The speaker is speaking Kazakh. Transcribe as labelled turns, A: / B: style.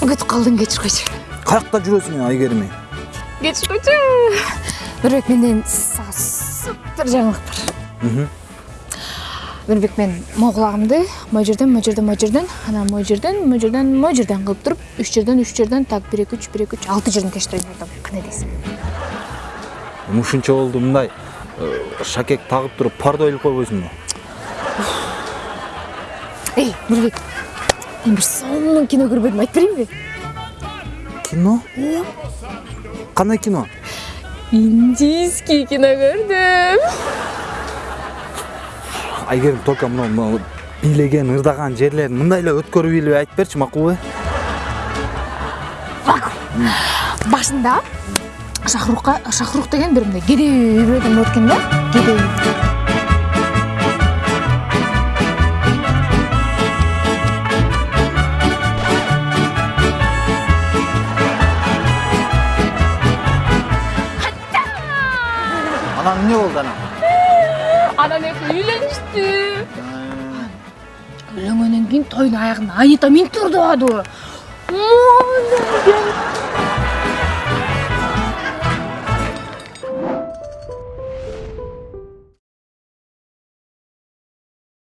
A: кетип калдың кечип койчу
B: каякта жүрөсүң айгерим
A: кечип койчу нурбек менден сага супер жаңылык бар нурбек мен могул кулагымды могу жерден могу жерден могу жерден анан могу жерден могу жерден могу жерден кылып туруп үч жерден үч жерден так бир эки үч бир эки үч алты жерден тештире бардым кандай дейсиң
B: ушунча болду мындай шакек тагып туруп пардо илип койбойсуңбу
A: эй нурбек мен бир сонун кино? Көрбөдүм айтып берейинби
B: кино? Кандай кино
A: индийский кино көрдүм
B: айгерим только мына бийлеген ырдаган жерлерин мындай эле өткөрүп айтып берчи макулбу
A: башында шахрукка шахрух деген бир мындай кедей бир адам болот экен да. Кедей
B: анан эмне болду анан
A: анан экөө үйлөнүштү үйлөнгөндөн кийин тойдун аягында анита минтип ырдабадыбы